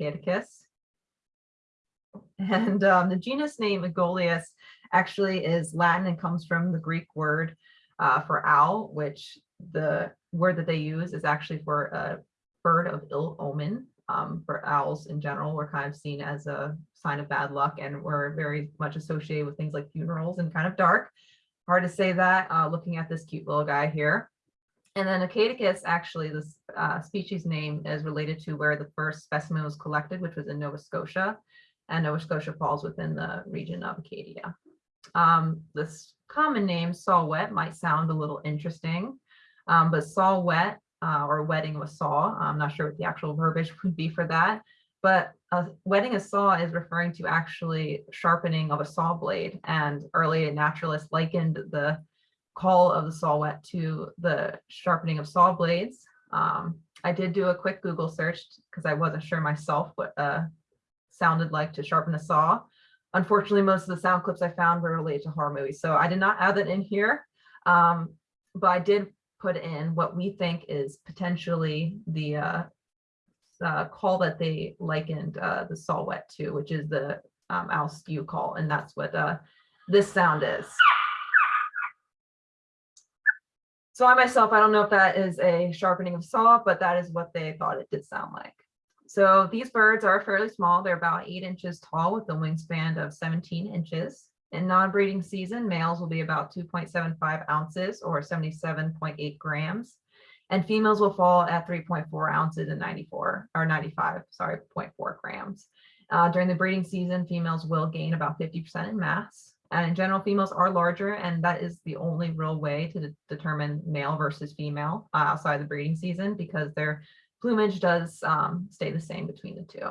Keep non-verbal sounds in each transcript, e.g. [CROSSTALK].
Acadicus. And um, the genus name Aegolius actually is Latin and comes from the Greek word uh, for owl, which the word that they use is actually for a bird of ill omen. Um, for owls in general, we're kind of seen as a sign of bad luck and we're very much associated with things like funerals and kind of dark. Hard to say that uh, looking at this cute little guy here. And then Acadicus, actually, this uh, species name is related to where the first specimen was collected, which was in Nova Scotia. And Nova Scotia falls within the region of Acadia. Um, this common name, saw-whet, might sound a little interesting, um, but saw-whet uh, or wetting with saw, I'm not sure what the actual verbiage would be for that, but uh, wetting a saw is referring to actually sharpening of a saw blade. And early naturalists likened the call of the saw whet to the sharpening of saw blades. Um, I did do a quick Google search because I wasn't sure myself what uh, sounded like to sharpen a saw. Unfortunately, most of the sound clips I found were related to horror movies, so I did not add that in here. Um, but I did put in what we think is potentially the uh, uh, call that they likened uh, the saw whet to, which is the um, owl call, and that's what uh, this sound is. So I myself, I don't know if that is a sharpening of saw, but that is what they thought it did sound like. So these birds are fairly small. They're about eight inches tall with a wingspan of 17 inches. In non-breeding season, males will be about 2.75 ounces or 77.8 grams. And females will fall at 3.4 ounces and 94 or 95, sorry, 0.4 grams. Uh, during the breeding season, females will gain about 50% in mass. And in general, females are larger, and that is the only real way to de determine male versus female uh, outside the breeding season because their plumage does um, stay the same between the two.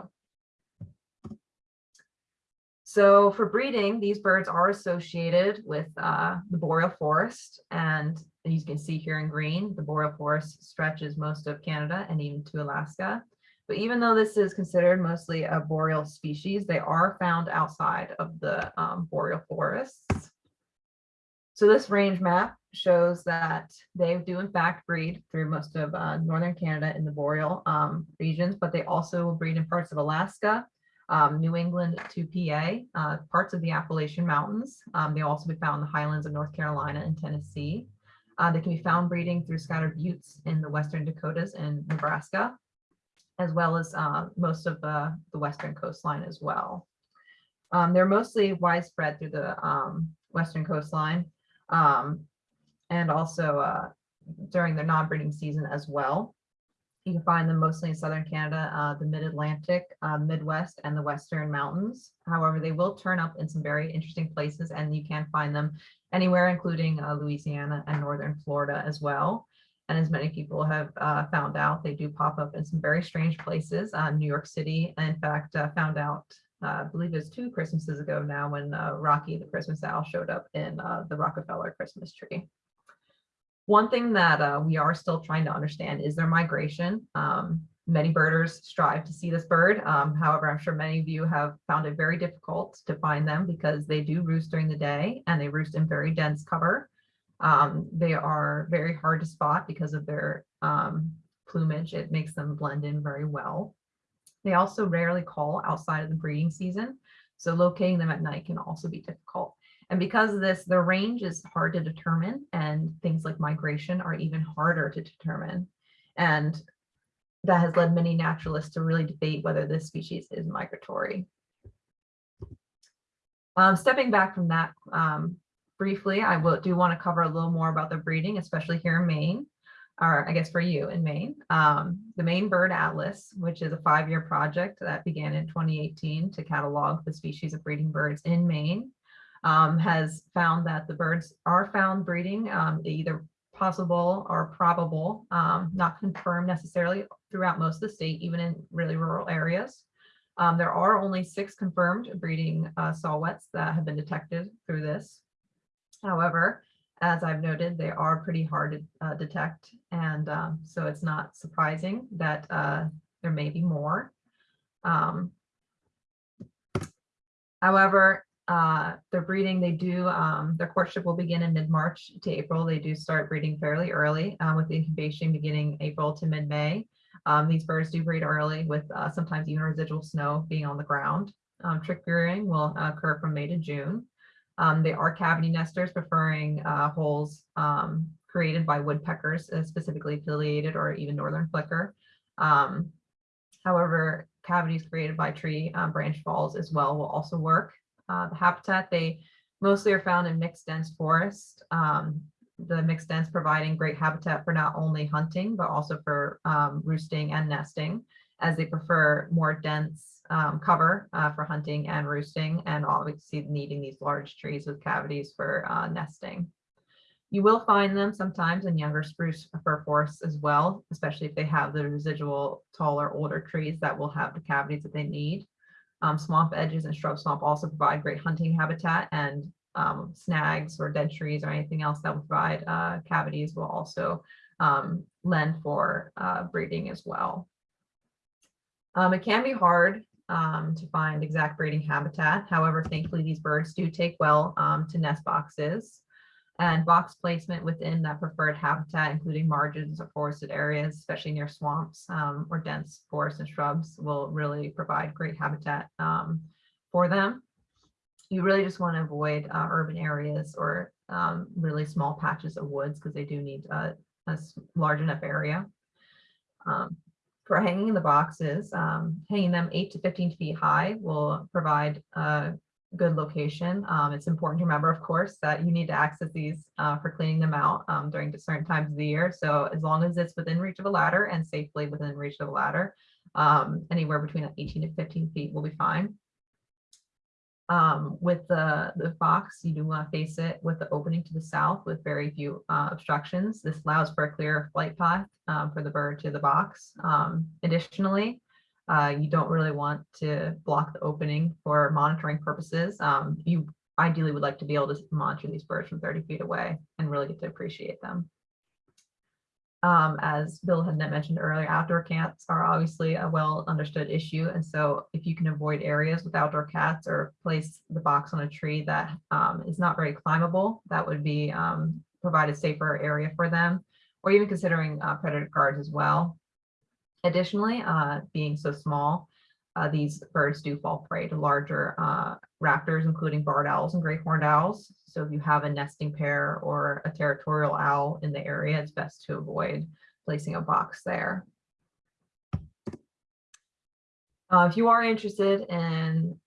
So for breeding, these birds are associated with uh, the boreal forest. And as you can see here in green, the boreal forest stretches most of Canada and even to Alaska. But even though this is considered mostly a boreal species, they are found outside of the um, boreal forests. So this range map shows that they do in fact breed through most of uh, northern Canada in the boreal um, regions, but they also breed in parts of Alaska, um, New England to PA, uh, parts of the Appalachian Mountains. Um, they also be found in the highlands of North Carolina and Tennessee. Uh, they can be found breeding through scattered buttes in the western Dakotas and Nebraska as well as uh, most of the, the western coastline as well. Um, they're mostly widespread through the um, western coastline um, and also uh, during their non-breeding season as well. You can find them mostly in southern Canada, uh, the mid-Atlantic, uh, Midwest, and the Western Mountains. However, they will turn up in some very interesting places and you can find them anywhere, including uh, Louisiana and northern Florida as well. And as many people have uh, found out, they do pop up in some very strange places. Uh, New York City, in fact, uh, found out, uh, I believe it was two Christmases ago now when uh, Rocky the Christmas owl showed up in uh, the Rockefeller Christmas tree. One thing that we are still trying to understand is their migration. Um, many birders strive to see this bird. Um, however, I'm sure many of you have found it very difficult to find them because they do roost during the day and they roost in very dense cover. Um, they are very hard to spot because of their um, plumage. It makes them blend in very well. They also rarely call outside of the breeding season. So locating them at night can also be difficult. And because of this, their range is hard to determine and things like migration are even harder to determine. And that has led many naturalists to really debate whether this species is migratory. Um, stepping back from that um, briefly, I will do want to cover a little more about the breeding, especially here in Maine, or I guess for you in Maine. Um, the Maine Bird Atlas, which is a five-year project that began in 2018 to catalog the species of breeding birds in Maine, um, has found that the birds are found breeding um, either possible or probable, um, not confirmed necessarily throughout most of the state, even in really rural areas. Um, there are only six confirmed breeding uh, that have been detected through this. However, as I've noted, they are pretty hard to uh, detect. And um, so it's not surprising that uh, there may be more. Um, however, uh, their breeding, they do, um, their courtship will begin in mid-March to April. They do start breeding fairly early uh, with incubation beginning April to mid-May. Um, these birds do breed early with uh, sometimes even residual snow being on the ground. Um, chick rearing will occur from May to June. Um, they are cavity nesters preferring uh, holes um, created by woodpeckers, uh, specifically pileated or even northern flicker. Um, however, cavities created by tree um, branch falls as well will also work. Uh, the habitat, they mostly are found in mixed dense forest. Um, the mixed dense providing great habitat for not only hunting, but also for um, roosting and nesting, as they prefer more dense um, cover uh, for hunting and roosting, and obviously needing these large trees with cavities for uh, nesting. You will find them sometimes in younger spruce fir forests as well, especially if they have the residual taller, older trees that will have the cavities that they need. Um, swamp edges and shrub swamp also provide great hunting habitat and um, snags or dead trees or anything else that will provide uh, cavities will also um, lend for uh, breeding as well. Um, it can be hard um, to find exact breeding habitat. However, thankfully, these birds do take well um, to nest boxes and box placement within that preferred habitat, including margins or forested areas, especially near swamps um, or dense forests and shrubs will really provide great habitat um, for them. You really just want to avoid uh, urban areas or um, really small patches of woods because they do need a, a large enough area. Um, for hanging the boxes, um, hanging them 8 to 15 feet high will provide a good location. Um, it's important to remember, of course, that you need to access these uh, for cleaning them out um, during certain times of the year. So as long as it's within reach of a ladder and safely within reach of a ladder, um, anywhere between 18 to 15 feet will be fine. Um, with the, the box, you do want to face it with the opening to the south with very few uh, obstructions. This allows for a clear flight path um, for the bird to the box. Um, additionally, uh, you don't really want to block the opening for monitoring purposes. Um, you ideally would like to be able to monitor these birds from 30 feet away and really get to appreciate them. Um, as Bill had mentioned earlier, outdoor cats are obviously a well understood issue. And so if you can avoid areas with outdoor cats or place the box on a tree that um, is not very climbable, that would be um, provide a safer area for them, or even considering uh, predator guards as well. Additionally, uh, being so small, uh, these birds do fall prey to larger uh, raptors, including barred owls and great horned owls. So if you have a nesting pair or a territorial owl in the area, it's best to avoid placing a box there. Uh, if you are interested in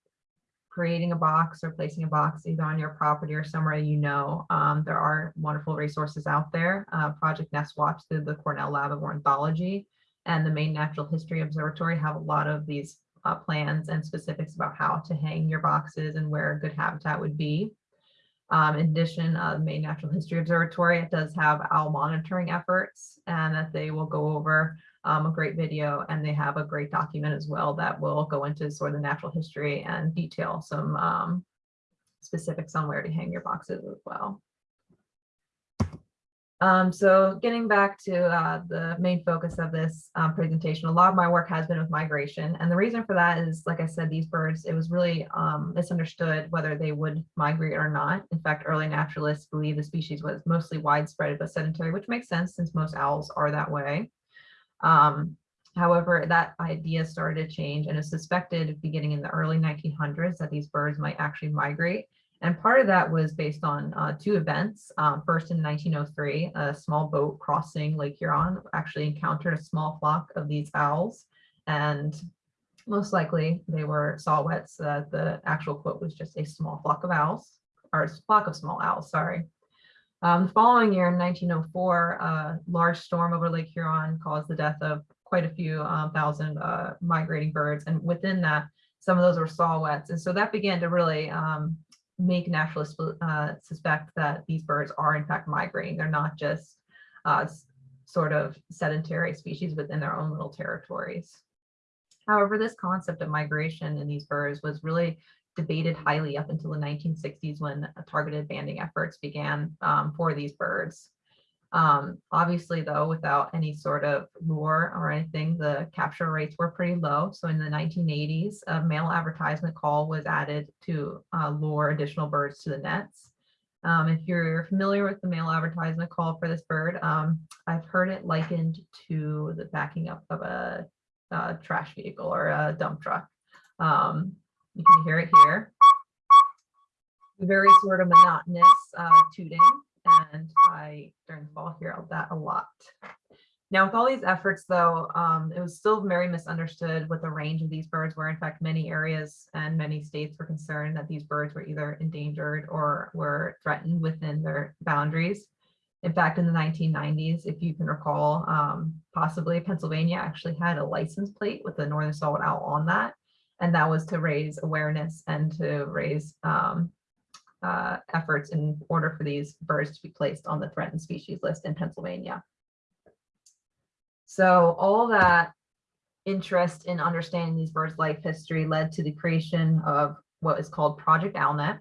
creating a box or placing a box either on your property or somewhere you know, um, there are wonderful resources out there. Uh, Project Nest Watch through the Cornell Lab of Ornithology and the Maine Natural History Observatory have a lot of these uh, plans and specifics about how to hang your boxes and where good habitat would be. Um, in addition, uh, the Maine Natural History Observatory it does have owl monitoring efforts and that they will go over um, a great video and they have a great document as well that will go into sort of the natural history and detail some um, specifics on where to hang your boxes as well. Um, so getting back to uh, the main focus of this um, presentation, a lot of my work has been with migration. And the reason for that is, like I said, these birds, it was really um, misunderstood whether they would migrate or not. In fact, early naturalists believe the species was mostly widespread but sedentary, which makes sense since most owls are that way. Um, however, that idea started to change and is suspected beginning in the early 1900s that these birds might actually migrate and part of that was based on uh, two events. Um, first in 1903, a small boat crossing Lake Huron actually encountered a small flock of these owls. And most likely they were saw-whets. Uh, the actual quote was just a small flock of owls, or a flock of small owls, sorry. Um, the following year in 1904, a large storm over Lake Huron caused the death of quite a few um, thousand uh, migrating birds. And within that, some of those were saw-whets. And so that began to really um, make naturalists uh, suspect that these birds are in fact migrating. They're not just uh, sort of sedentary species within their own little territories. However, this concept of migration in these birds was really debated highly up until the 1960s when targeted banding efforts began um, for these birds. Um, obviously, though, without any sort of lure or anything, the capture rates were pretty low. So in the 1980s, a male advertisement call was added to uh, lure additional birds to the nets. Um, if you're familiar with the male advertisement call for this bird, um, I've heard it likened to the backing up of a, uh trash vehicle or a dump truck. Um, you can hear it here. Very sort of monotonous uh, tooting, and I during the fall hear that a lot. Now, with all these efforts, though, um, it was still very misunderstood what the range of these birds were. In fact, many areas and many states were concerned that these birds were either endangered or were threatened within their boundaries. In fact, in the 1990s, if you can recall, um, possibly Pennsylvania actually had a license plate with the northern saw-whet owl on that. And that was to raise awareness and to raise um, uh, efforts in order for these birds to be placed on the threatened species list in Pennsylvania. So all that interest in understanding these birds' life history led to the creation of what is called Project Owlnet.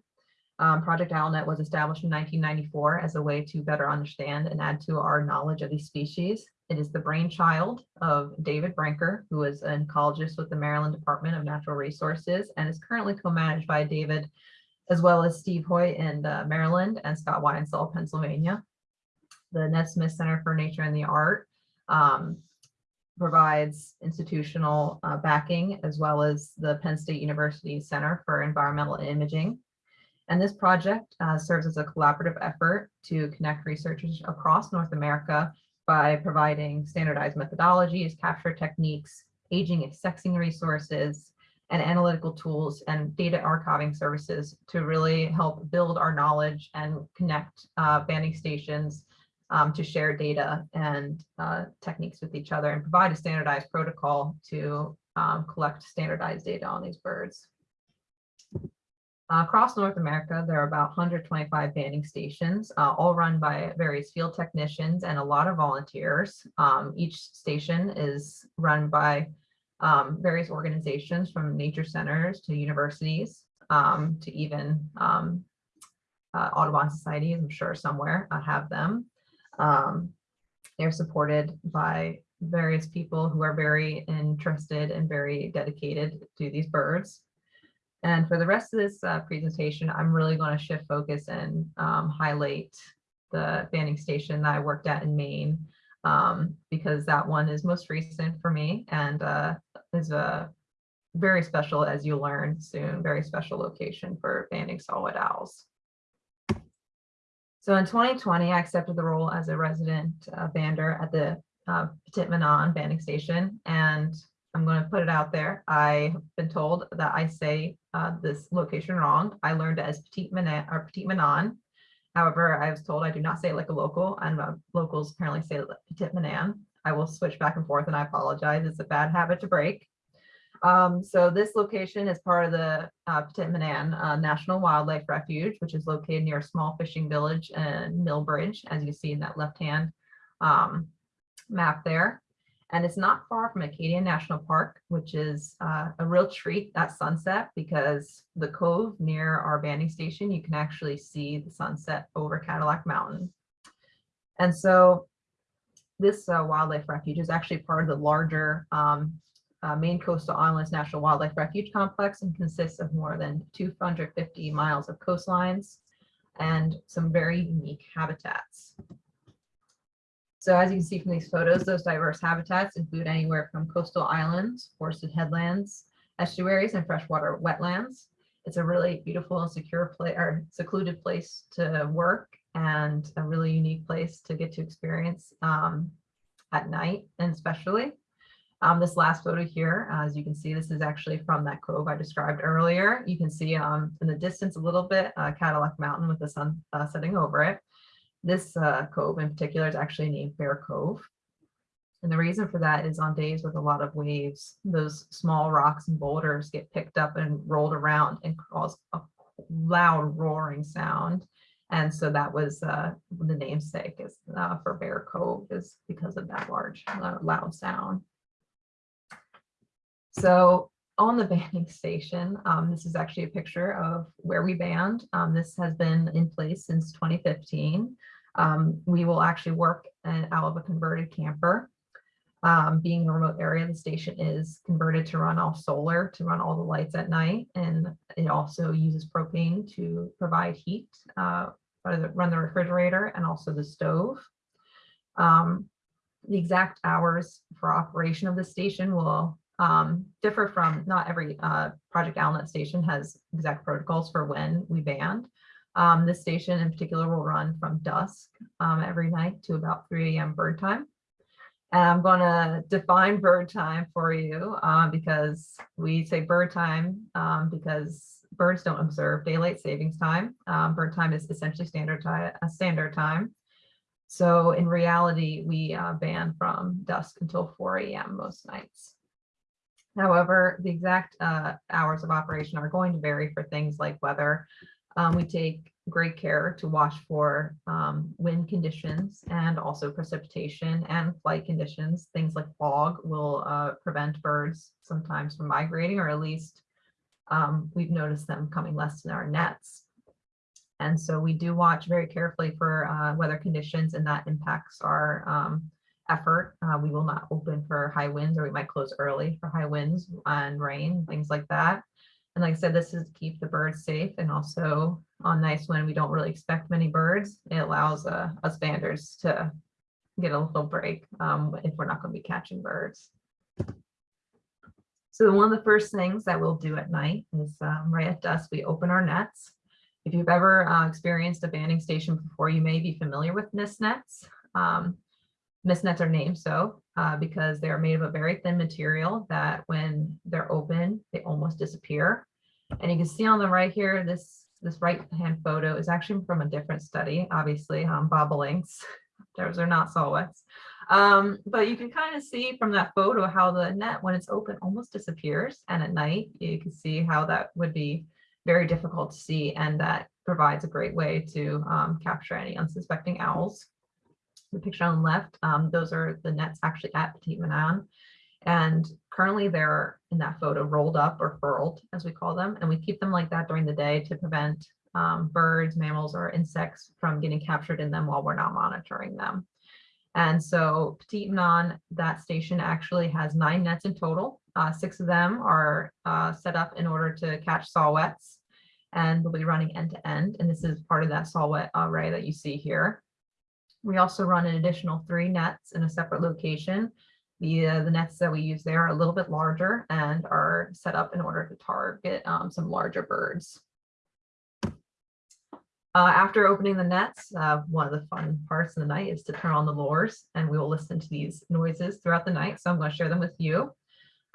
Um, Project Owlnet was established in 1994 as a way to better understand and add to our knowledge of these species. It is the brainchild of David Brinker, who is an ecologist with the Maryland Department of Natural Resources and is currently co-managed by David, as well as Steve Hoyt in uh, Maryland and Scott Weidensaul, Pennsylvania. The Ned Smith Center for Nature and the Art um, provides institutional uh, backing as well as the Penn State University Center for Environmental Imaging. And this project uh, serves as a collaborative effort to connect researchers across North America by providing standardized methodologies, capture techniques, aging and sexing resources, and analytical tools and data archiving services to really help build our knowledge and connect uh, banding stations um, to share data and uh, techniques with each other and provide a standardized protocol to um, collect standardized data on these birds. Uh, across North America, there are about 125 banding stations, uh, all run by various field technicians and a lot of volunteers. Um, each station is run by um, various organizations from nature centers to universities um, to even um, uh, Audubon societies, I'm sure somewhere uh, have them. Um, they're supported by various people who are very interested and very dedicated to these birds. And for the rest of this uh, presentation, I'm really going to shift focus and um, highlight the banding station that I worked at in Maine, um, because that one is most recent for me and uh, is a very special, as you learn soon, very special location for banding saw-whet owls. So in 2020, I accepted the role as a resident uh, bander at the uh, Petit Manan banding station. And I'm going to put it out there. I have been told that I say uh, this location wrong. I learned it as Petit Manan or Petit Manan. However, I was told I do not say it like a local and uh, locals apparently say Petit Manan. I will switch back and forth and I apologize. It's a bad habit to break. Um, so this location is part of the uh, Petit Manan uh, National Wildlife Refuge, which is located near a small fishing village in Milbridge, as you see in that left-hand um, map there. And it's not far from Acadia National Park, which is uh, a real treat at sunset because the cove near our banding station, you can actually see the sunset over Cadillac Mountain. And so this uh, wildlife refuge is actually part of the larger um, uh, Maine Coastal Islands National Wildlife Refuge Complex and consists of more than 250 miles of coastlines and some very unique habitats. So as you can see from these photos, those diverse habitats include anywhere from coastal islands, forested headlands, estuaries, and freshwater wetlands. It's a really beautiful and secure place or secluded place to work and a really unique place to get to experience um, at night and especially. Um, this last photo here, as you can see, this is actually from that cove I described earlier. You can see um, in the distance a little bit, uh, Cadillac Mountain with the sun uh, setting over it. This uh, cove in particular is actually named Bear Cove. And the reason for that is on days with a lot of waves, those small rocks and boulders get picked up and rolled around and cause a loud roaring sound. And so that was uh, the namesake is uh, for Bear Cove is because of that large uh, loud sound. So on the [LAUGHS] banding station, um, this is actually a picture of where we band. Um, this has been in place since 2015. Um, we will actually work out of a converted camper. Um, being a remote area, the station is converted to run off solar to run all the lights at night. And it also uses propane to provide heat uh, run the- refrigerator and also the stove. Um, the exact hours for operation of the station will um, differ from, not every uh, Project Owlnet station has exact protocols for when we band. Um, this station in particular will run from dusk um, every night to about 3 a.m. bird time. And I'm going to define bird time for you uh, because we say bird time um, because birds don't observe daylight savings time. Um, bird time is essentially standard time, a standard time. So in reality, we uh, ban from dusk until 4 a.m. most nights. However, the exact uh, hours of operation are going to vary for things like weather. Um, we take great care to watch for um, wind conditions and also precipitation and flight conditions. Things like fog will uh, prevent birds sometimes from migrating, or at least um, we've noticed them coming less in our nets. And so we do watch very carefully for uh, weather conditions and that impacts our um, effort. Uh, we will not open for high winds or we might close early for high winds and rain, things like that. And like I said, this is to keep the birds safe and also on nights when we don't really expect many birds, it allows uh, us banders to get a little break um, if we're not going to be catching birds. So one of the first things that we'll do at night is um, right at dusk, we open our nets. If you've ever uh, experienced a banding station before, you may be familiar with mist nets. Um, mist nets are named so uh, because they're made of a very thin material that when they're open, they almost disappear. And you can see on the right here, this, this right hand photo is actually from a different study, obviously, um, bobolinks. [LAUGHS] Those are not saw-whets. Um, but you can kind of see from that photo how the net, when it's open, almost disappears. And at night, you can see how that would be very difficult to see. And that provides a great way to um, capture any unsuspecting owls. The picture on the left, um, those are the nets actually at Petit Manan. And currently they're in that photo rolled up or furled, as we call them. And we keep them like that during the day to prevent um, birds, mammals, or insects from getting captured in them while we're not monitoring them. And so Petit Manan, that station actually has nine nets in total. Uh, six of them are uh, set up in order to catch saw-whets and they'll be running end to end. And this is part of that saw-whet array that you see here. We also run an additional three nets in a separate location. The, uh, the nets that we use there are a little bit larger and are set up in order to target um, some larger birds. Uh, after opening the nets, uh, one of the fun parts of the night is to turn on the lures and we will listen to these noises throughout the night. So I'm going to share them with you.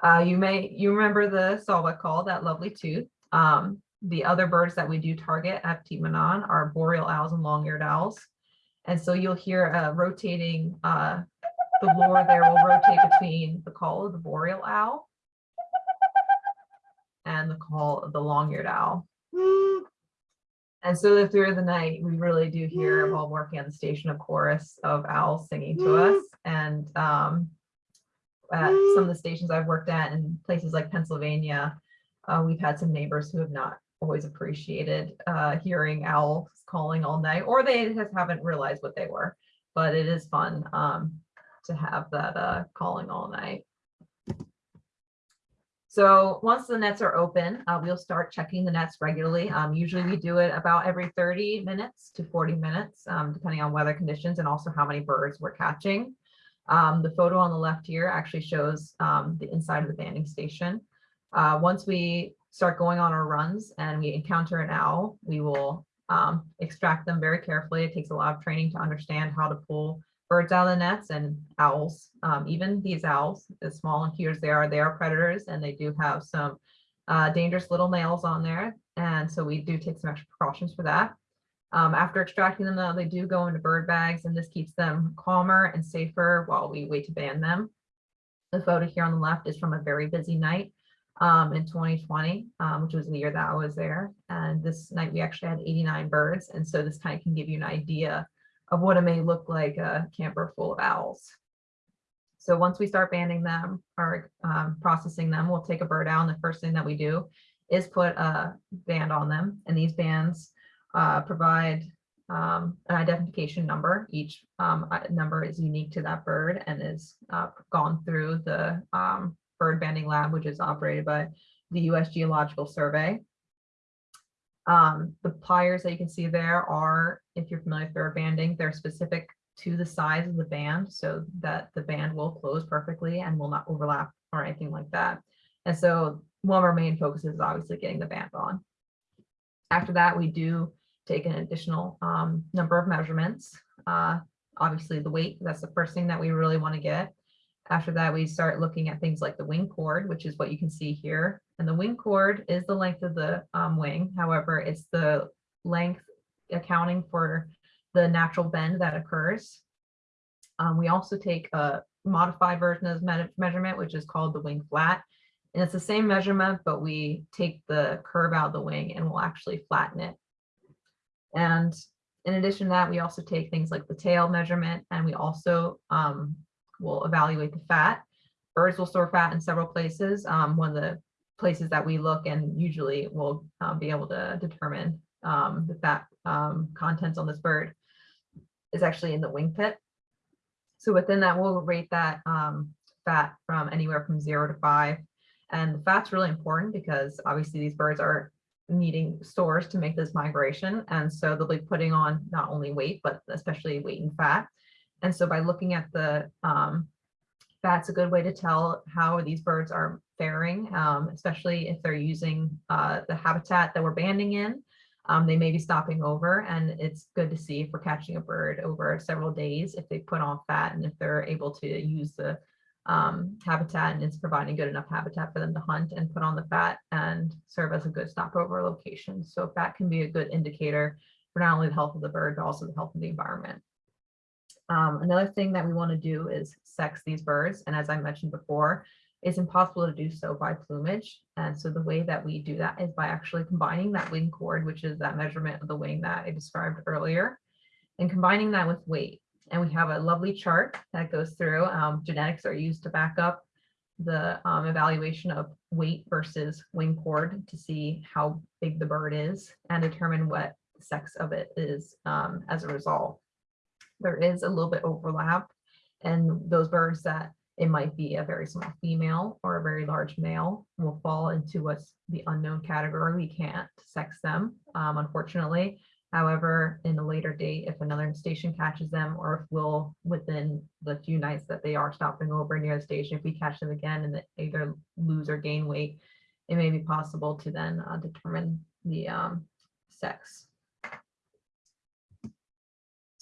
Uh, you may, you remember the saw-whet call, that lovely tooth. Um, the other birds that we do target at Petit Manan are boreal owls and long-eared owls. And so you'll hear a rotating, uh, the lure there will rotate between the call of the boreal owl and the call of the long-eared owl. And so through the night, we really do hear while working on the station a chorus of owls singing to us. And um, at some of the stations I've worked at in places like Pennsylvania, uh, we've had some neighbors who have not always appreciated uh, hearing owls calling all night, or they just haven't realized what they were. But it is fun um, to have that uh, calling all night. So once the nets are open, uh, we'll start checking the nets regularly. Um, usually we do it about every 30 minutes to 40 minutes, um, depending on weather conditions and also how many birds we're catching. Um, the photo on the left here actually shows um, the inside of the banding station. Uh, once we start going on our runs and we encounter an owl, we will um, extract them very carefully. It takes a lot of training to understand how to pull birds out of the nets and owls, um, even these owls, as small and cute as they are, they are predators and they do have some uh, dangerous little nails on there. And so we do take some extra precautions for that. Um, after extracting them though, they do go into bird bags and this keeps them calmer and safer while we wait to ban them. The photo here on the left is from a very busy night um, in 2020, um, which was the year that I was there. And this night we actually had 89 birds. And so this kind of can give you an idea of what it may look like a camper full of owls. So once we start banding them or um, processing them, we'll take a bird out. And the first thing that we do is put a band on them. And these bands uh, provide um, an identification number. Each um, number is unique to that bird and is uh, gone through the um, bird banding lab, which is operated by the U.S. Geological Survey. Um, the pliers that you can see there are if you're familiar with bird banding, they're specific to the size of the band so that the band will close perfectly and will not overlap or anything like that. And so one of our main focuses is obviously getting the band on. After that, we do take an additional um, number of measurements. Uh, obviously the weight, that's the first thing that we really want to get. After that, we start looking at things like the wing chord, which is what you can see here. And the wing chord is the length of the um, wing. However, it's the length accounting for the natural bend that occurs. Um, we also take a modified version of this measurement, which is called the wing flat. And it's the same measurement, but we take the curve out of the wing and we'll actually flatten it. And in addition to that, we also take things like the tail measurement and we also um, will evaluate the fat. Birds will store fat in several places. Um, one of the places that we look and usually will uh, be able to determine um, the fat um, contents on this bird is actually in the wing pit. So within that, we'll rate that um, fat from anywhere from zero to five. And the fat's really important because obviously these birds are needing stores to make this migration. And so they'll be putting on not only weight, but especially weight and fat. And so by looking at the um, fat's a good way to tell how these birds are faring, um, especially if they're using uh, the habitat that we're banding in. Um, they may be stopping over and it's good to see if we're catching a bird over several days if they put on fat and if they're able to use the um, habitat and it's providing good enough habitat for them to hunt and put on the fat and serve as a good stopover location. So fat can be a good indicator for not only the health of the bird, but also the health of the environment. Um, another thing that we want to do is sex these birds. And as I mentioned before, it's impossible to do so by plumage. And so the way that we do that is by actually combining that wing chord, which is that measurement of the wing that I described earlier, and combining that with weight. And we have a lovely chart that goes through. Um, genetics are used to back up the um, evaluation of weight versus wing chord to see how big the bird is and determine what sex of it is um, as a result. There is a little bit overlap and those birds that it might be a very small female or a very large male will fall into what's the unknown category. We can't sex them, um, unfortunately. However, in a later date, if another station catches them or if we'll within the few nights that they are stopping over near the station, if we catch them again and they either lose or gain weight, it may be possible to then uh, determine the um, sex.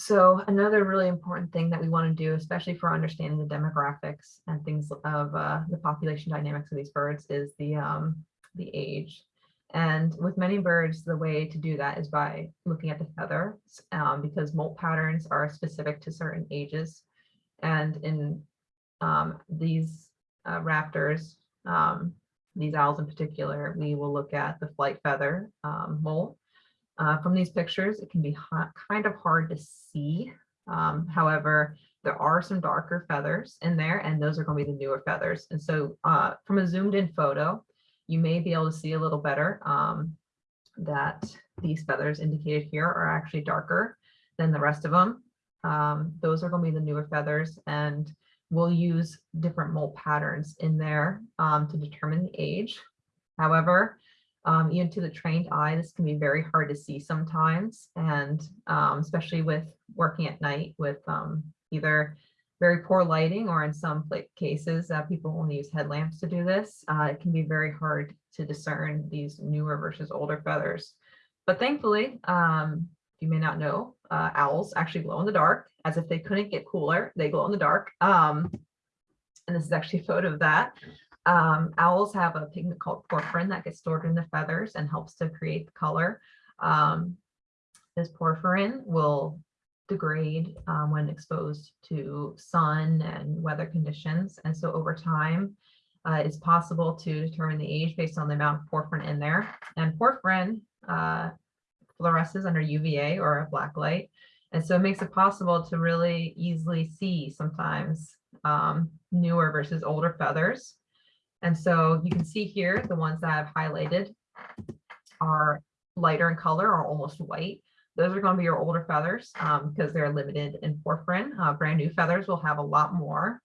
So another really important thing that we want to do, especially for understanding the demographics and things of uh, the population dynamics of these birds is the, um, the age. And with many birds, the way to do that is by looking at the feathers um, because molt patterns are specific to certain ages. And in um, these uh, raptors, um, these owls in particular, we will look at the flight feather um, molt. Uh, from these pictures, it can be kind of hard to see. Um, however, there are some darker feathers in there and those are going to be the newer feathers. And so uh, from a zoomed in photo, you may be able to see a little better um, that these feathers indicated here are actually darker than the rest of them. Um, those are going to be the newer feathers and we'll use different molt patterns in there um, to determine the age. However, um, even to the trained eye, this can be very hard to see sometimes, and um, especially with working at night with um, either very poor lighting or in some cases uh, people only use headlamps to do this. Uh, it can be very hard to discern these newer versus older feathers. But thankfully, um, you may not know, uh, owls actually glow in the dark as if they couldn't get cooler. They glow in the dark. Um, and this is actually a photo of that. Um, owls have a pigment called porphyrin that gets stored in the feathers and helps to create the color. Um, this porphyrin will degrade um, when exposed to sun and weather conditions. And so over time, uh, it's possible to determine the age based on the amount of porphyrin in there. And porphyrin uh, fluoresces under UVA or a black light. And so it makes it possible to really easily see sometimes um, newer versus older feathers. And so you can see here, the ones that I've highlighted are lighter in color or almost white. Those are going to be your older feathers um, because they're limited in porphyrin. Uh, brand new feathers will have a lot more.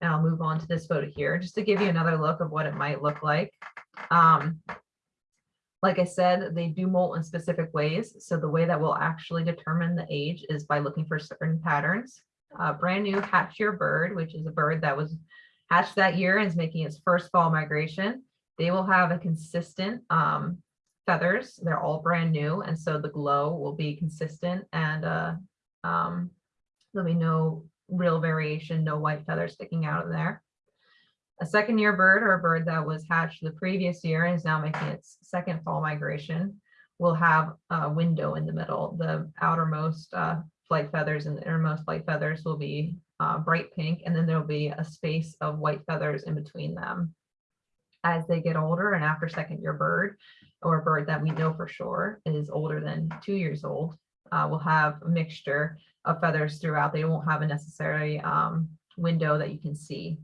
And I'll move on to this photo here just to give you another look of what it might look like. Um, like I said, they do molt in specific ways. So the way that we'll actually determine the age is by looking for certain patterns. Uh, brand new hatch year bird, which is a bird that was hatched that year and is making its first fall migration. They will have a consistent um, feathers. They're all brand new. And so the glow will be consistent and uh, um, there'll be no real variation, no white feathers sticking out of there. A second year bird or a bird that was hatched the previous year and is now making its second fall migration will have a window in the middle. The outermost uh, flight feathers and the innermost flight feathers will be uh, bright pink, and then there'll be a space of white feathers in between them. As they get older and after second year bird, or a bird that we know for sure is older than two years old, uh, will have a mixture of feathers throughout. They won't have a necessary um, window that you can see.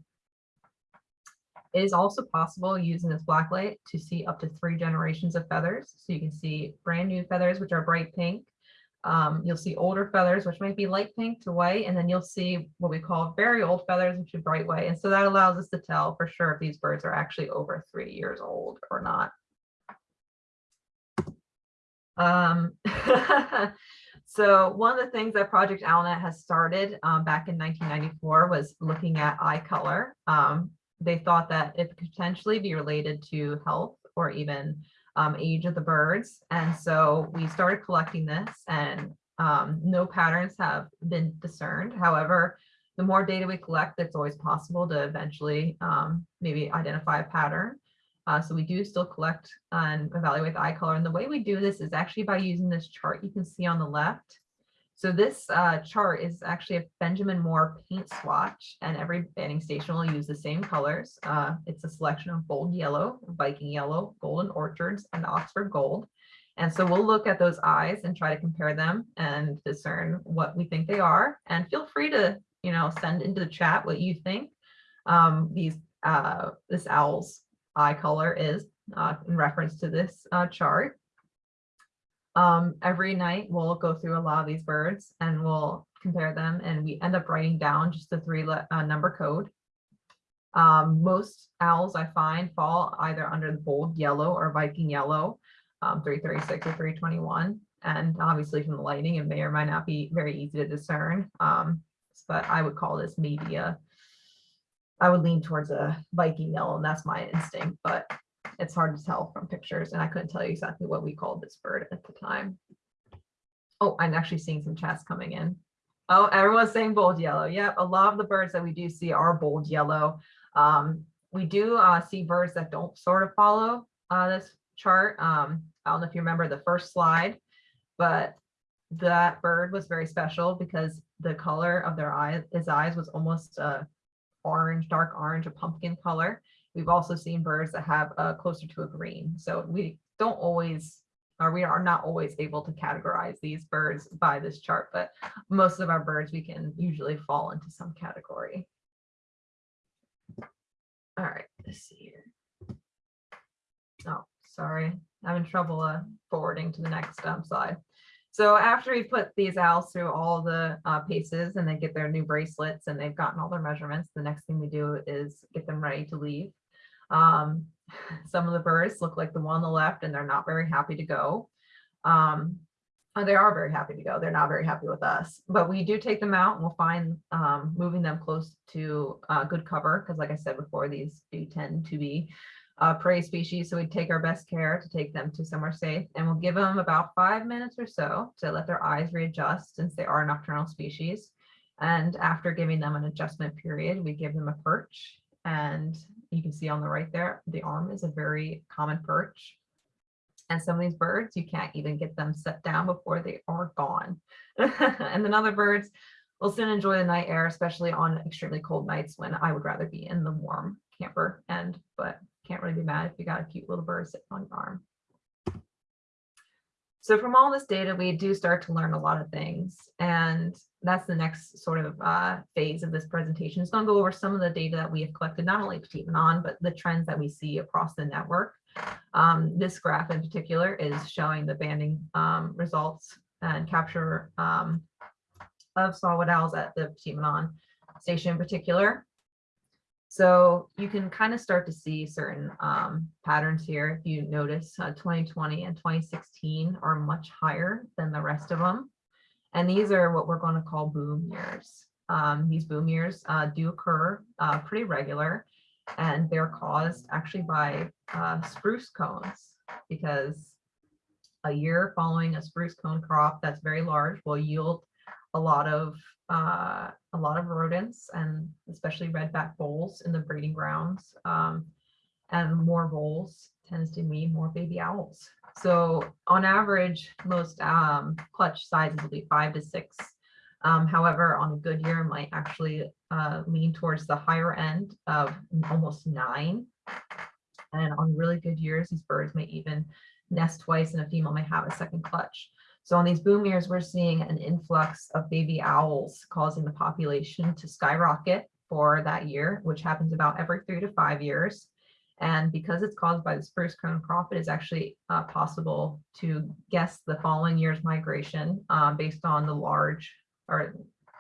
It is also possible using this black light to see up to three generations of feathers. So you can see brand new feathers, which are bright pink. Um, you'll see older feathers, which might be light pink to white, and then you'll see what we call very old feathers, which are bright white. And so that allows us to tell for sure if these birds are actually over three years old or not. Um, [LAUGHS] so one of the things that Project Owlnet has started um, back in 1994 was looking at eye color. Um, they thought that it could potentially be related to health or even um, age of the birds. And so we started collecting this and um, no patterns have been discerned. However, the more data we collect, it's always possible to eventually um, maybe identify a pattern. Uh, so we do still collect and evaluate the eye color. And the way we do this is actually by using this chart you can see on the left. So this uh, chart is actually a Benjamin Moore paint swatch and every banding station will use the same colors. Uh, it's a selection of bold yellow, Viking yellow, golden orchards, and Oxford gold. And so we'll look at those eyes and try to compare them and discern what we think they are. And feel free to, you know, send into the chat what you think um, these uh, this owl's eye color is uh, in reference to this uh, chart. Um, every night we'll go through a lot of these birds and we'll compare them and we end up writing down just the three uh, number code. Um, most owls I find fall either under the bold yellow or Viking yellow, um, 336 or 321. And obviously from the lighting, it may or might not be very easy to discern. Um, but I would call this maybe a, I would lean towards a Viking yellow and that's my instinct, but it's hard to tell from pictures and I couldn't tell you exactly what we called this bird at the time. Oh, I'm actually seeing some chats coming in. Oh, everyone's saying bold yellow. Yep, a lot of the birds that we do see are bold yellow. Um, we do uh, see birds that don't sort of follow uh, this chart. Um, I don't know if you remember the first slide, but that bird was very special because the color of their eye, his eyes was almost uh, orange, dark orange, a pumpkin color. We've also seen birds that have uh, closer to a green. So we don't always, or we are not always able to categorize these birds by this chart, but most of our birds we can usually fall into some category. All right, let's see here. Oh, sorry, having trouble uh, forwarding to the next um, slide. So after we put these owls through all the uh, paces and they get their new bracelets and they've gotten all their measurements, the next thing we do is get them ready to leave. Um, [LAUGHS] some of the birds look like the one on the left and they're not very happy to go. Um, they are very happy to go. They're not very happy with us, but we do take them out and we'll find um, moving them close to uh, good cover because like I said before, these do tend to be uh, prey species. So we take our best care to take them to somewhere safe and we'll give them about five minutes or so to let their eyes readjust since they are nocturnal species. And after giving them an adjustment period, we give them a perch and you can see on the right there, the arm is a very common perch. And some of these birds, you can't even get them set down before they are gone. [LAUGHS] and then other birds will soon enjoy the night air, especially on extremely cold nights when I would rather be in the warm camper end, but can't really be mad if you got a cute little bird sitting on your arm. So from all this data, we do start to learn a lot of things. And that's the next sort of uh, phase of this presentation. It's going to go over some of the data that we have collected, not only Petit Manan, but the trends that we see across the network. Um, this graph in particular is showing the banding um, results and capture um, of saw-whet owls at the Petit Manan station in particular. So you can kind of start to see certain um, patterns here. If you notice, uh, 2020 and 2016 are much higher than the rest of them. And these are what we're going to call boom years. Um, these boom years uh, do occur uh, pretty regular, and they're caused actually by uh, spruce cones because a year following a spruce cone crop that's very large will yield a lot of uh, a lot of rodents and especially redback voles in the breeding grounds. Um, and more voles tends to mean more baby owls. So on average, most um, clutch sizes will be five to six. Um, however, on a good year, might actually uh, lean towards the higher end of almost nine. And on really good years, these birds may even nest twice and a female may have a second clutch. So on these boom years, we're seeing an influx of baby owls causing the population to skyrocket for that year, which happens about every three to five years. And because it's caused by the spruce cone crop, it is actually uh, possible to guess the following year's migration uh, based on the large or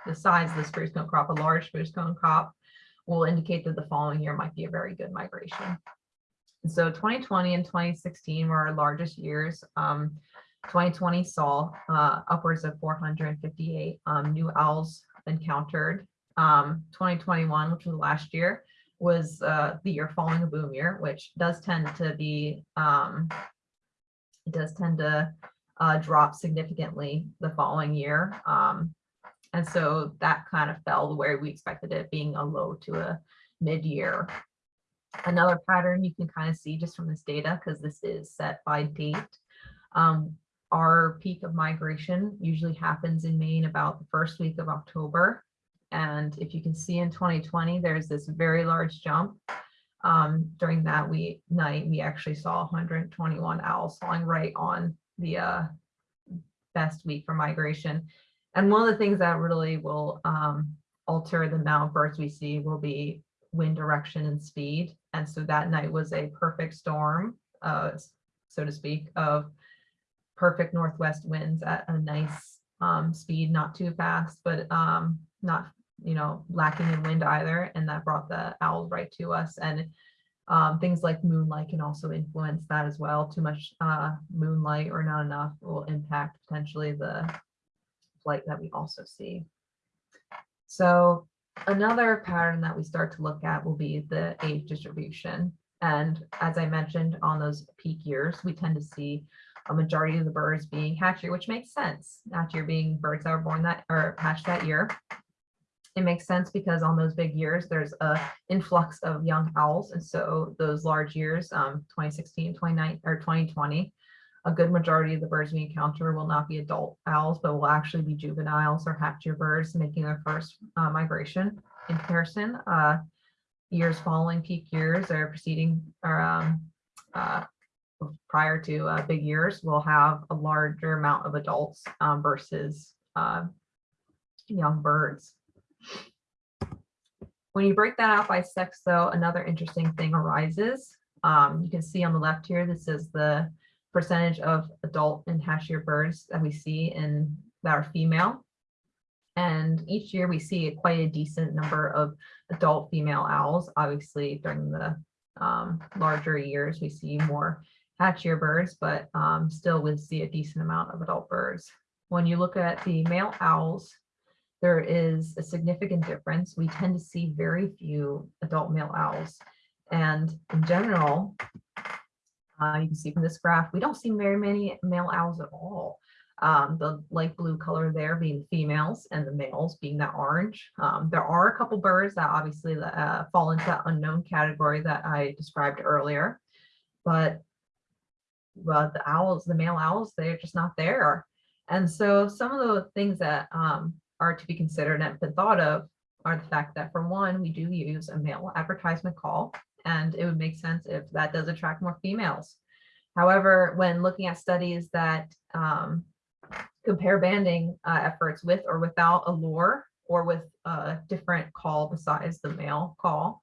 the size of the spruce cone crop. A large spruce cone crop will indicate that the following year might be a very good migration. And so 2020 and 2016 were our largest years. Um, 2020 saw uh, upwards of 458 um, new owls encountered. Um, 2021, which was last year, was uh, the year following a boom year, which does tend to be, um, does tend to uh, drop significantly the following year. Um, and so that kind of fell the way we expected it being a low to a mid-year. Another pattern you can kind of see just from this data, because this is set by date, um, our peak of migration usually happens in Maine about the first week of October. And if you can see in 2020, there's this very large jump. Um, during that week night, we actually saw 121 owls falling right on the uh, best week for migration. And one of the things that really will um, alter the amount of birds we see will be wind direction and speed. And so that night was a perfect storm, uh, so to speak, of perfect northwest winds at a nice um, speed, not too fast, but um, not, you know, lacking in wind either. And that brought the owls right to us. And um, things like moonlight can also influence that as well. Too much uh, moonlight or not enough will impact potentially the flight that we also see. So another pattern that we start to look at will be the age distribution. And as I mentioned on those peak years, we tend to see a majority of the birds being hatch-year, which makes sense. Hatch-year being birds that were born that or hatched that year. It makes sense because on those big years, there's a influx of young owls. And so those large years, um, 2016, 29 or 2020, a good majority of the birds we encounter will not be adult owls, but will actually be juveniles or half-year birds making their first uh, migration. In comparison, uh, years following peak years or preceding or um, uh, prior to uh, big years will have a larger amount of adults um, versus uh, young birds. When you break that out by sex, though, another interesting thing arises. Um, you can see on the left here, this is the percentage of adult and hatch-year birds that we see in that are female. And each year we see quite a decent number of adult female owls. Obviously, during the um, larger years, we see more hatch-year birds, but um, still we see a decent amount of adult birds. When you look at the male owls, there is a significant difference. We tend to see very few adult male owls. And in general, uh, you can see from this graph, we don't see very many male owls at all. Um, the light blue color there being females and the males being that orange. Um, there are a couple birds that obviously uh, fall into that unknown category that I described earlier, but well, the owls, the male owls, they're just not there. And so some of the things that um, are to be considered and been thought of are the fact that for one, we do use a male advertisement call and it would make sense if that does attract more females. However, when looking at studies that um, compare banding uh, efforts with or without a lure or with a different call besides the male call,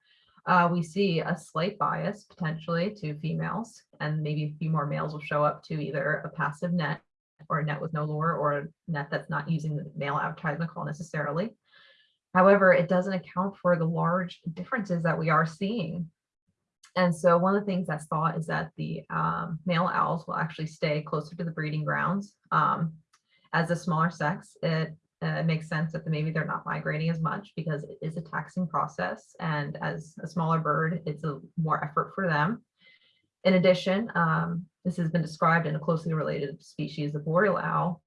uh, we see a slight bias potentially to females and maybe a few more males will show up to either a passive net or a net with no lure or a net that's not using the male advertisement call necessarily. However, it doesn't account for the large differences that we are seeing. And so one of the things that's thought is that the um, male owls will actually stay closer to the breeding grounds. Um, as a smaller sex, it uh, makes sense that maybe they're not migrating as much because it is a taxing process. And as a smaller bird, it's a more effort for them. In addition, um, this has been described in a closely related species, the boreal owl.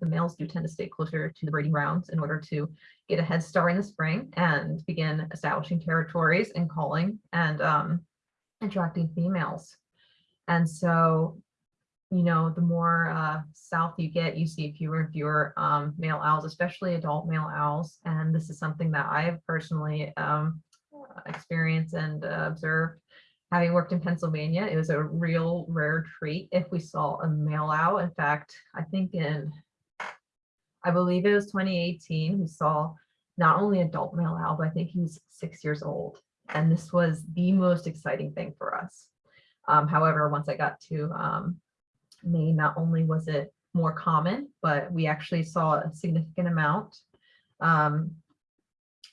The males do tend to stay closer to the breeding grounds in order to get a head start in the spring and begin establishing territories and calling and um, attracting females. And so, you know, the more uh, south you get, you see fewer and fewer um, male owls, especially adult male owls. And this is something that I've personally um, experienced and uh, observed having worked in Pennsylvania, it was a real rare treat if we saw a male owl. In fact, I think in, I believe it was 2018, we saw not only adult male owl, but I think he was six years old. And this was the most exciting thing for us. Um, however, once I got to not only was it more common, but we actually saw a significant amount. Um,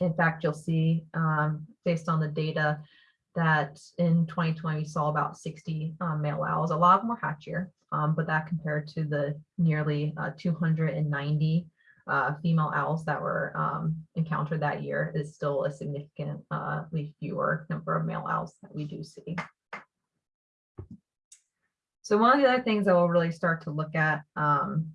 in fact, you'll see um, based on the data that in 2020 we saw about 60 um, male owls. A lot of them were hatch-year, um, but that compared to the nearly uh, 290 uh, female owls that were um, encountered that year is still a significantly uh, fewer number of male owls that we do see. So one of the other things that we'll really start to look at um,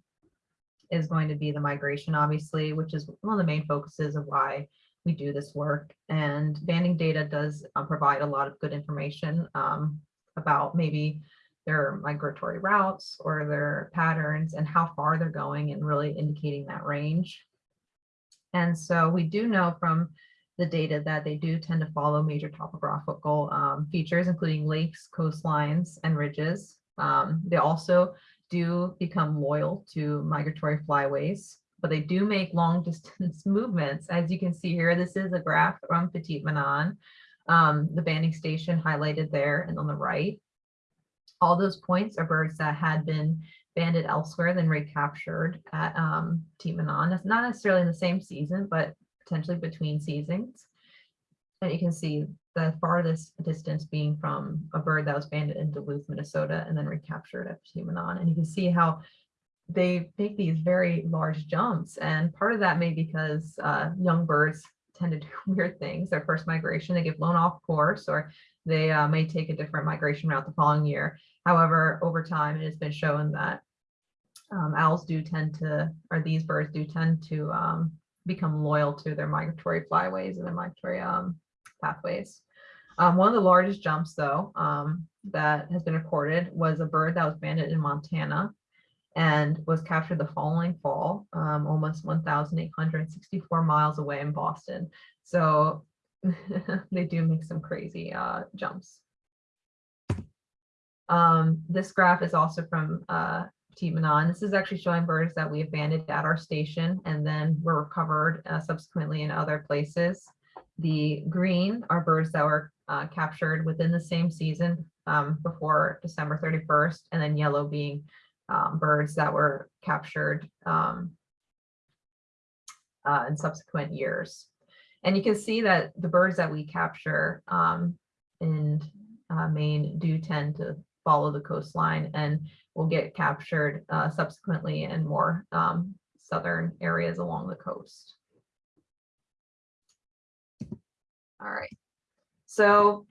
is going to be the migration, obviously, which is one of the main focuses of why we do this work and banding data does uh, provide a lot of good information um, about maybe their migratory routes or their patterns and how far they're going and really indicating that range. And so we do know from the data that they do tend to follow major topographical um, features, including lakes, coastlines, and ridges. Um, they also do become loyal to migratory flyways but they do make long [LAUGHS] distance movements. As you can see here, this is a graph from Petit Manan, um, the banding station highlighted there and on the right. All those points are birds that had been banded elsewhere than recaptured at um, Manan. It's not necessarily in the same season, but potentially between seasons. And you can see the farthest distance being from a bird that was banded in Duluth, Minnesota, and then recaptured at Petit And you can see how they make these very large jumps. And part of that may be because uh, young birds tend to do [LAUGHS] weird things. Their first migration, they get blown off course or they uh, may take a different migration route the following year. However, over time, it has been shown that um, owls do tend to, or these birds do tend to um, become loyal to their migratory flyways and their migratory um, pathways. Um, one of the largest jumps, though, um, that has been recorded was a bird that was banded in Montana and was captured the following fall, um, almost 1,864 miles away in Boston. So [LAUGHS] they do make some crazy uh, jumps. Um, this graph is also from uh, Manan. This is actually showing birds that we abandoned at our station and then were recovered uh, subsequently in other places. The green are birds that were uh, captured within the same season um, before December 31st, and then yellow being um, birds that were captured um, uh, in subsequent years. And you can see that the birds that we capture um, in uh, Maine do tend to follow the coastline and will get captured uh, subsequently in more um, southern areas along the coast. All right, so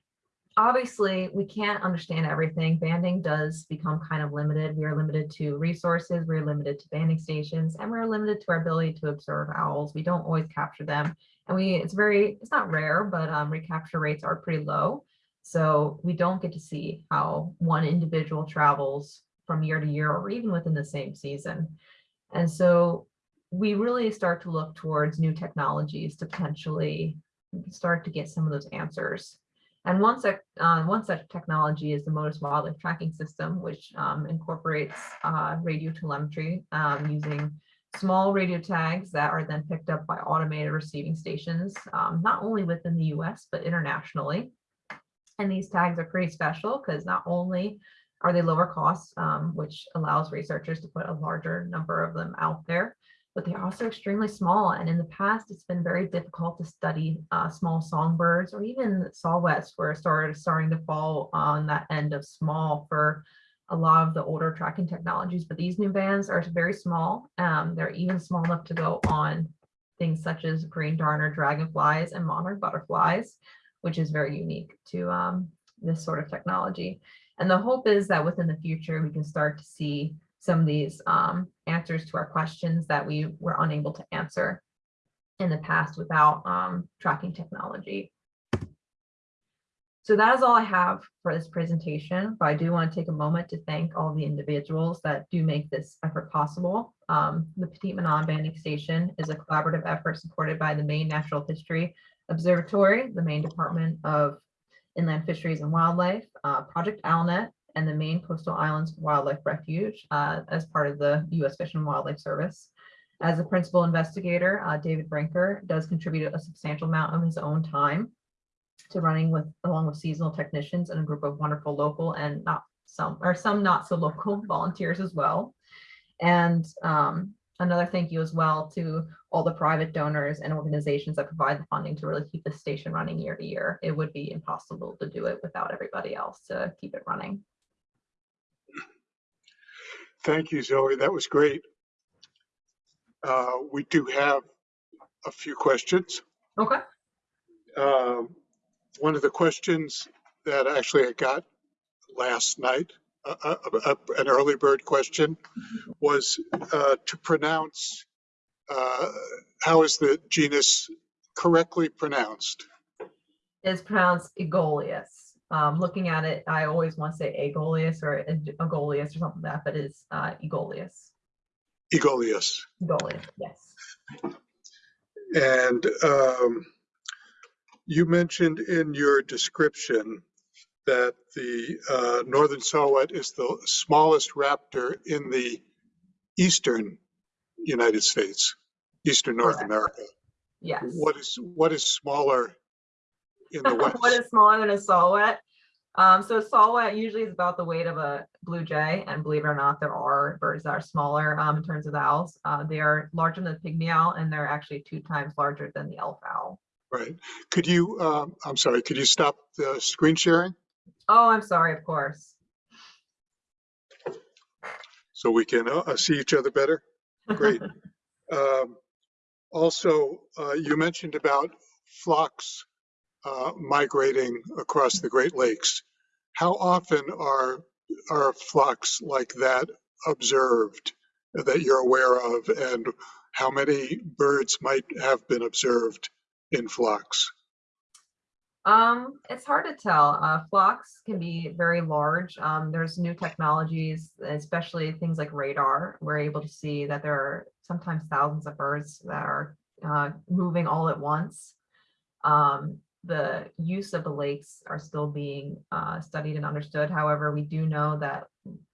obviously we can't understand everything. Banding does become kind of limited. We are limited to resources, we're limited to banding stations, and we're limited to our ability to observe owls. We don't always capture them. And we it's very, it's not rare, but um, recapture rates are pretty low. So we don't get to see how one individual travels from year to year or even within the same season. And so we really start to look towards new technologies to potentially start to get some of those answers. And one such, uh, one such technology is the Motus wildlife tracking system, which um, incorporates uh, radio telemetry um, using small radio tags that are then picked up by automated receiving stations, um, not only within the US, but internationally. And these tags are pretty special because not only are they lower cost, um, which allows researchers to put a larger number of them out there, but they're also extremely small. And in the past, it's been very difficult to study uh, small songbirds or even saw-whets were started starting to fall on that end of small for a lot of the older tracking technologies. But these new bands are very small. Um, they're even small enough to go on things such as green darner dragonflies and monarch butterflies, which is very unique to um, this sort of technology. And the hope is that within the future, we can start to see some of these um, answers to our questions that we were unable to answer in the past without um, tracking technology. So that is all I have for this presentation, but I do want to take a moment to thank all the individuals that do make this effort possible. Um, the Petit Manan Banding Station is a collaborative effort supported by the Maine Natural History Observatory, the Maine Department of Inland Fisheries and Wildlife, uh, Project Owlnet, and the Maine Coastal Islands Wildlife Refuge uh, as part of the U.S. Fish and Wildlife Service. As a principal investigator, uh, David Brinker does contribute a substantial amount of his own time to running with along with seasonal technicians and a group of wonderful local and not some or some not so local [LAUGHS] volunteers as well. And um, another thank you as well to all the private donors and organizations that provide the funding to really keep the station running year to year. It would be impossible to do it without everybody else to keep it running. Thank you, Zoe. That was great. Uh, We do have a few questions. Okay. Um, One of the questions that actually I got last night, uh, uh, uh, an early bird question, was uh, to pronounce, uh, how is the genus correctly pronounced? It's pronounced Aegolius. Um, looking at it, I always want to say Agolius or Agolius or something like that, but it's uh, Aegolius. Aegolius. Aegolius, yes. And um, you mentioned in your description that the uh, northern saw-whet is the smallest raptor in the eastern United States, eastern North Correct. America. Yes. What is what is smaller in [LAUGHS] the west? what is smaller than a saw-whet? Um, so a saw-whet usually is about the weight of a blue jay, and believe it or not, there are birds that are smaller um, in terms of owls. Uh, they are larger than the pygmy owl, and they're actually two times larger than the elf owl. Right. Could you? Um, I'm sorry. Could you stop the screen sharing Oh, I'm sorry, of course. so we can uh, see each other better? Great. [LAUGHS] Um, Also, uh, you mentioned about flocks uh, migrating across the Great Lakes. How often are, are flocks like that observed that you're aware of? And how many birds might have been observed in flocks? Um, it's hard to tell. Uh, flocks can be very large. Um, there's new technologies, especially things like radar. We're able to see that there are sometimes thousands of birds that are uh, moving all at once. Um, the use of the lakes are still being uh, studied and understood. However, we do know that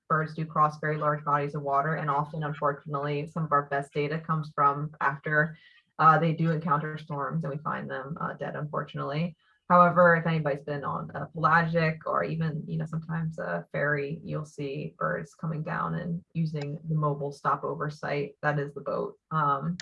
birds do cross very large bodies of water, and often, unfortunately, some of our best data comes from after uh, they do encounter storms and we find them uh, dead, unfortunately. However, if anybody's been on a pelagic or even, you know, sometimes a ferry, you'll see birds coming down and using the mobile stopover site. That is the boat. Um,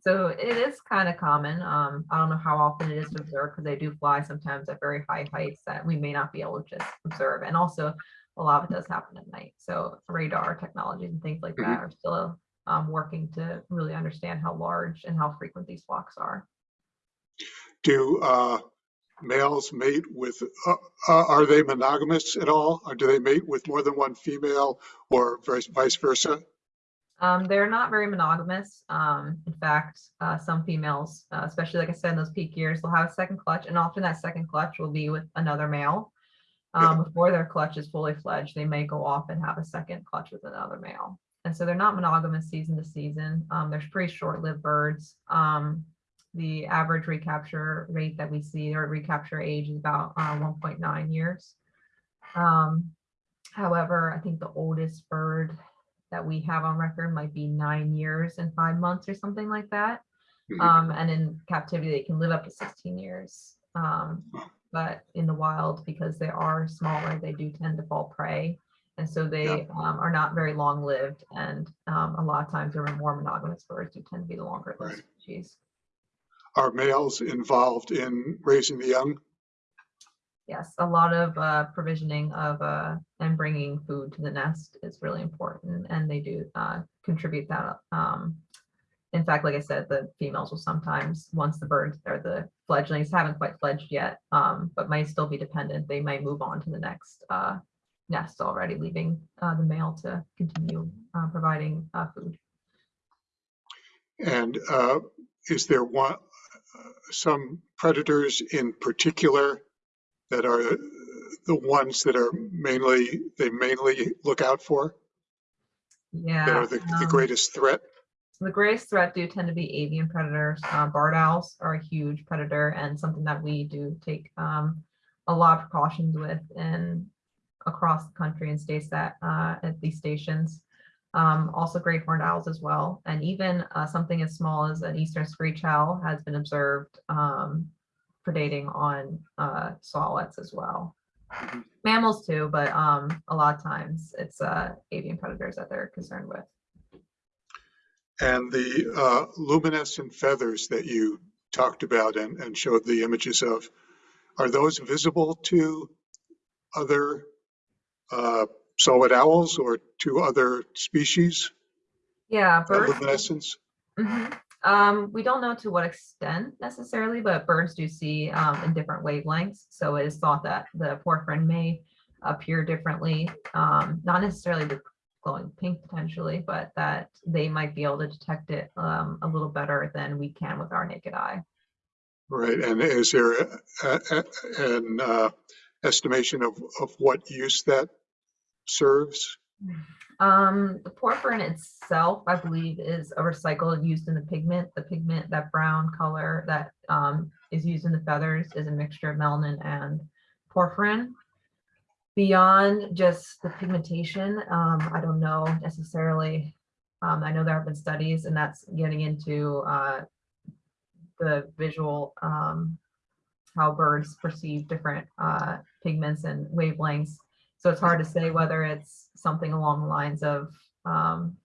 so it is kind of common. Um, I don't know how often it is observed because they do fly sometimes at very high heights that we may not be able to just observe. And also a lot of it does happen at night. So radar technologies and things like that are still um, working to really understand how large and how frequent these flocks are. Do uh, males mate with, uh, uh, are they monogamous at all? Or do they mate with more than one female or vice versa? Um, they're not very monogamous. Um, in fact, uh, some females, uh, especially like I said, in those peak years, they'll have a second clutch, and often that second clutch will be with another male. Um, before their clutch is fully fledged, they may go off and have a second clutch with another male. And so they're not monogamous season to season. Um, they're pretty short-lived birds. Um, the average recapture rate that we see or recapture age is about uh, 1.9 years. Um, however, I think the oldest bird that we have on record might be nine years and five months or something like that. Mhm. Um, and in captivity, they can live up to 16 years. Um, but in the wild, because they are smaller, they do tend to fall prey. And so they um, are not very long lived and um, a lot of times they're more monogamous birds do tend to be the longer lived Right. species. Are males involved in raising the young? Yes, a lot of uh, provisioning of uh, and bringing food to the nest is really important and they do uh, contribute that. Um, in fact, like I said, the females will sometimes, once the birds or the fledglings haven't quite fledged yet, um, but might still be dependent, they might move on to the next uh, nest already, leaving uh, the male to continue uh, providing food. And is there one, some predators in particular that are the ones that are mainly, they mainly look out for? Yeah. That are the the um, greatest threat? The greatest threat do tend to be avian predators. Uh, barred owls are a huge predator and something that we do take um, a lot of precautions with in across the country and states that uh, at these stations. Um, also great horned owls as well. And even uh, something as small as an eastern screech owl has been observed um, predating on uh, as well. Mhm. Mammals too, but um, a lot of times it's uh, avian predators that they're concerned with. And the uh, luminescent feathers that you talked about and, and showed the images of, are those visible to other uh, saw-whet owls or to other species? Yeah, birds. Luminescence? Mhm. Um, we don't know to what extent necessarily, but birds do see um, in different wavelengths. So it is thought that the porphyrin may appear differently, um, not necessarily the glowing pink potentially, but that they might be able to detect it um, a little better than we can with our naked eye. Right, and is there a- a- an uh, estimation of, of what use that serves? Um, the porphyrin itself, I believe, is a recycle used in the pigment. The pigment, that brown color that um, is used in the feathers is a mixture of melanin and porphyrin. Beyond just the pigmentation, um, I don't know necessarily. Um, I know there have been studies and that's getting into uh, the visual, um, how birds perceive different uh, pigments and wavelengths. So it's hard to say whether it's something along the lines of um,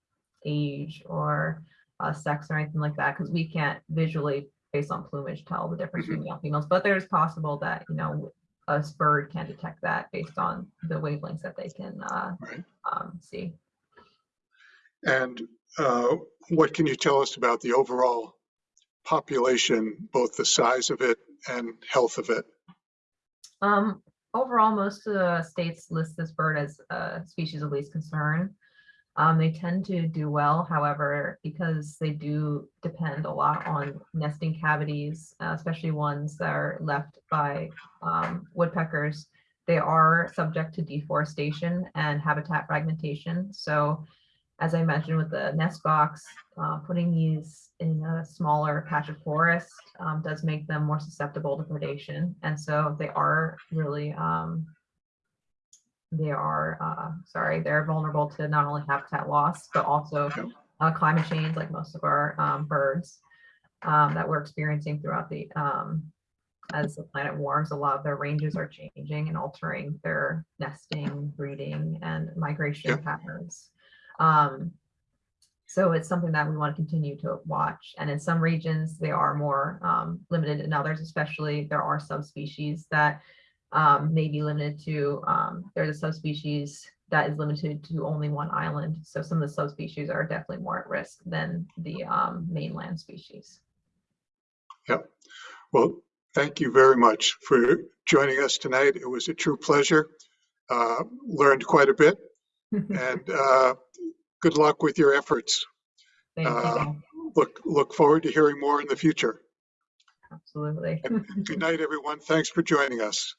age or uh, sex or anything like that, because we can't visually, based on plumage, tell the difference between male and females. But there's possible that, you know, a bird can detect that based on the wavelengths that they can uh, Right. um, see. And uh, what can you tell us about the overall population, both the size of it and health of it? Um, overall, most of the states list this bird as a species of least concern. Um, they tend to do well, however, because they do depend a lot on nesting cavities, uh, especially ones that are left by um, woodpeckers. They are subject to deforestation and habitat fragmentation. So as I mentioned with the nest box, uh, putting these in a smaller patch of forest um, does make them more susceptible to predation. And so they are really, um, they are, uh, sorry, they're vulnerable to not only habitat loss, but also uh, climate change, like most of our um, birds um, that we're experiencing throughout the, um, as the planet warms, a lot of their ranges are changing and altering their nesting, breeding, and migration Yep. patterns. Um, so it's something that we want to continue to watch. And in some regions, they are more um, limited in others, especially there are subspecies that um, may be limited to, um, there's a subspecies that is limited to only one island. So some of the subspecies are definitely more at risk than the um, mainland species. Yeah. Well, thank you very much for joining us tonight. It was a true pleasure. Uh, Learned quite a bit [LAUGHS] and uh, good luck with your efforts. Thank Uh, you. Look, look forward to hearing more in the future. Absolutely. Good night, everyone. Thanks for joining us.